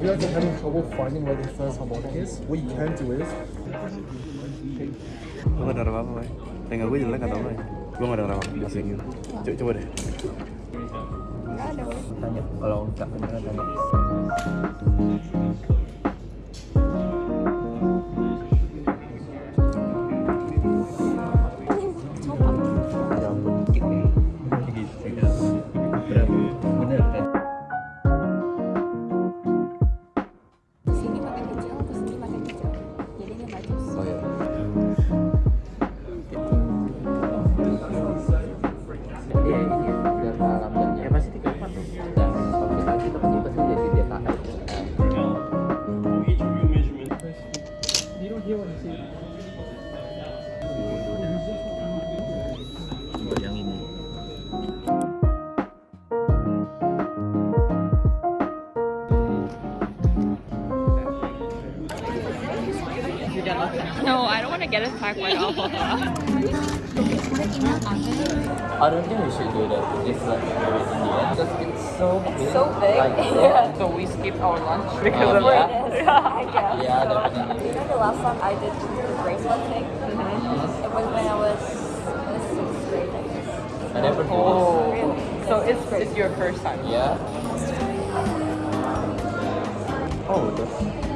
you guys are having trouble finding where the first harmonic is, what you can do is Gue gak ada apa-apa, Boy. Tinggal gue jelek atau apa ya? Gue gak ada apa-apa di sini. Coba, coba deh. Tanya kalau nggak bener tanya. Don't want to get attacked by alpaca. I don't think we should do that. It's like very Indian because it's so big. So big. Like, Yeah. So we skipped our lunch Um, because of yeah. that. Yeah, I guess. Yeah, so. definitely. You know the last time I did the bracelet thing? Mhm. It was when I was in sixth grade, I guess. I never do Oh, Really? so it's it's your first time. Yeah. Oh, that's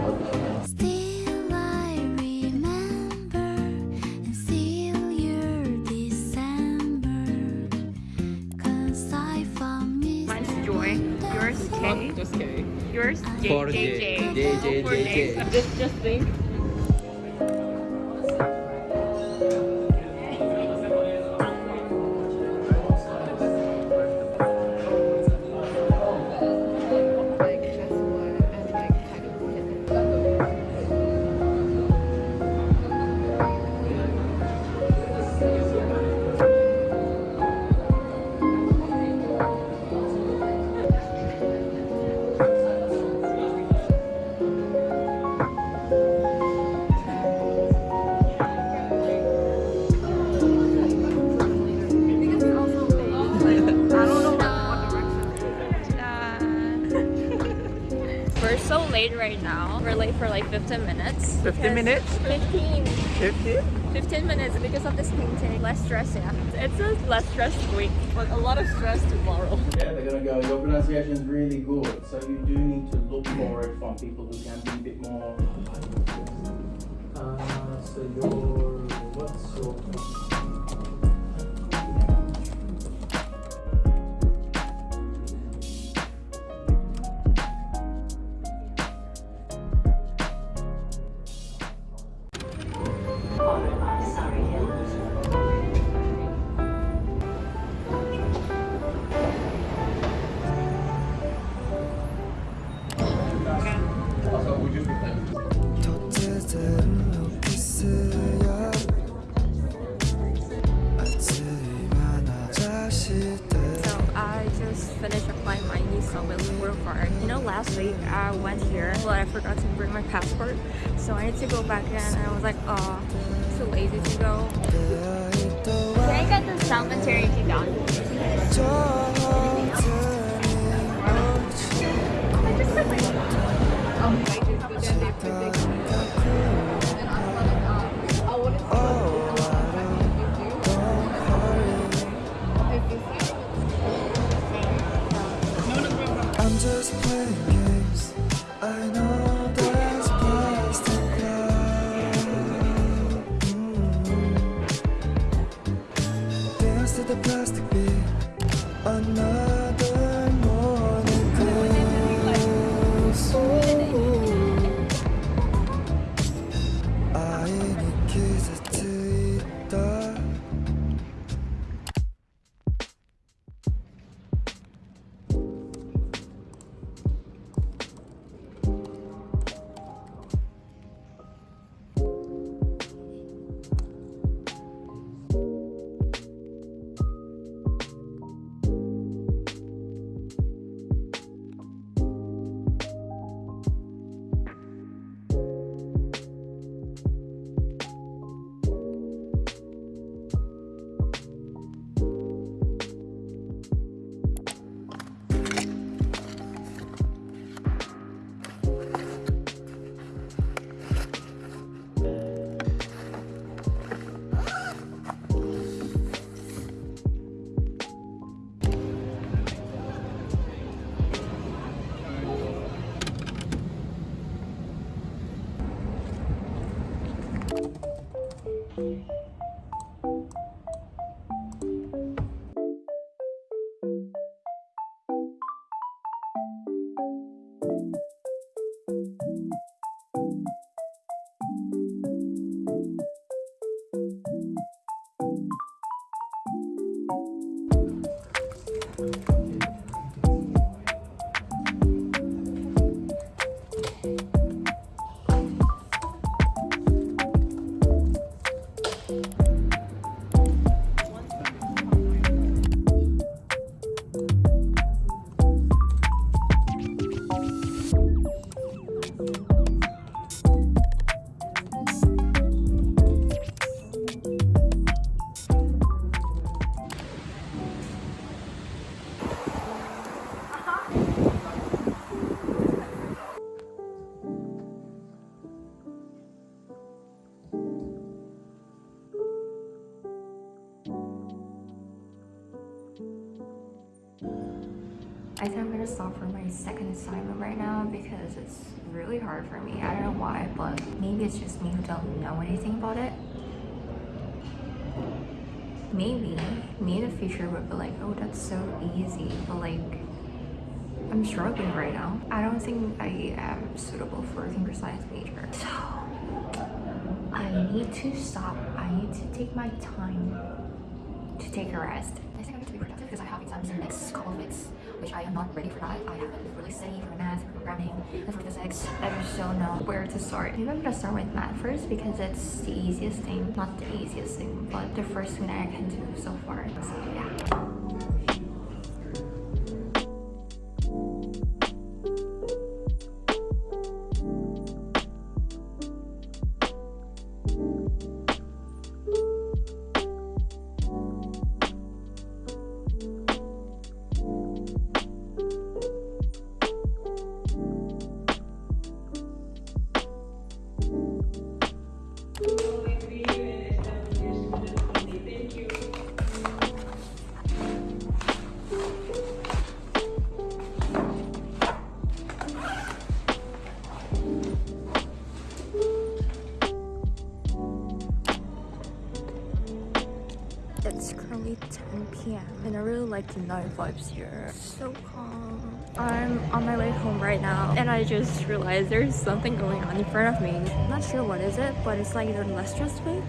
Yours J For J J. J. J, J, For J, J. J. Just just think. For like 15 minutes. 15 minutes? 15. 50? 15 minutes because of this painting. Less stress, yeah. It's a less stressed week. But a lot of stress tomorrow. Yeah, they're gonna go, your pronunciation is really good. So you do need to look for it from people who can be a bit more. Uh, so your what's your visa with work card. You know, last week I went here, but I forgot to bring my passport. So I need to go back in, and I was like, oh, too lazy to go. Can I get the salmon teriyaki down? The I think I'm gonna stop for my second assignment right now because it's really hard for me. I don't know why, but maybe it's just me who don't know anything about it. Maybe me in the future would be like, oh, that's so easy, but like, I'm struggling right now. I don't think I am suitable for a computer science major. So, I need to stop. I need to take my time to take a rest. Productive because I have exams in the next couple of weeks, which I am not ready for that. I haven't really studied for math, programming, and for physics. I just don't know where to start. Maybe I'm gonna start with math first because it's the easiest thing. Not the easiest thing, but the first thing that I can do so far. So yeah. It's currently 10 p.m. and I really like the night vibes here. So calm. I'm on my way home right now and I just realized there's something going on in front of me. I'm not sure what is it, but it's like less stressed way.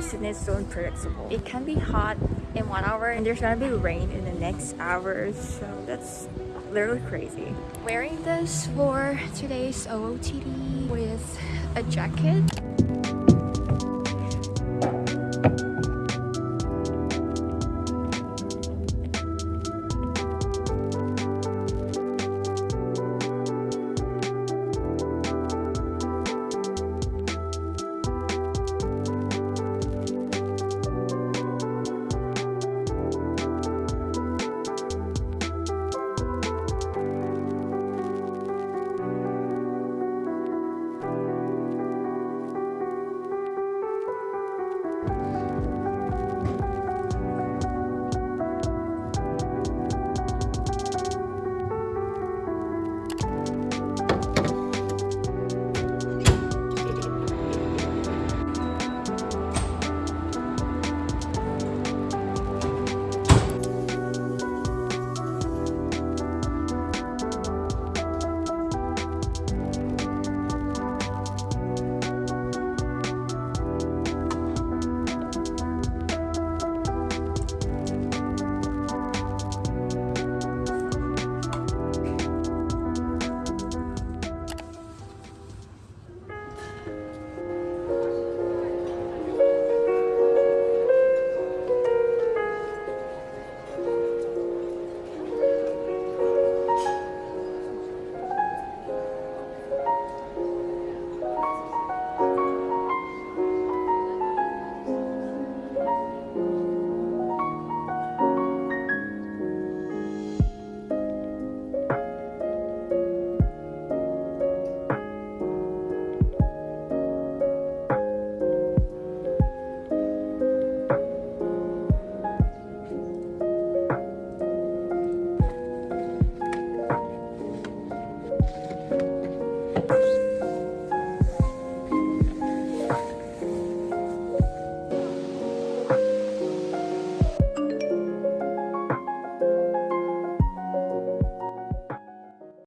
Sydney is so unpredictable. It can be hot in one hour and there's gonna be rain in the next hour. So that's literally crazy. Wearing this for today's OOTD with a jacket.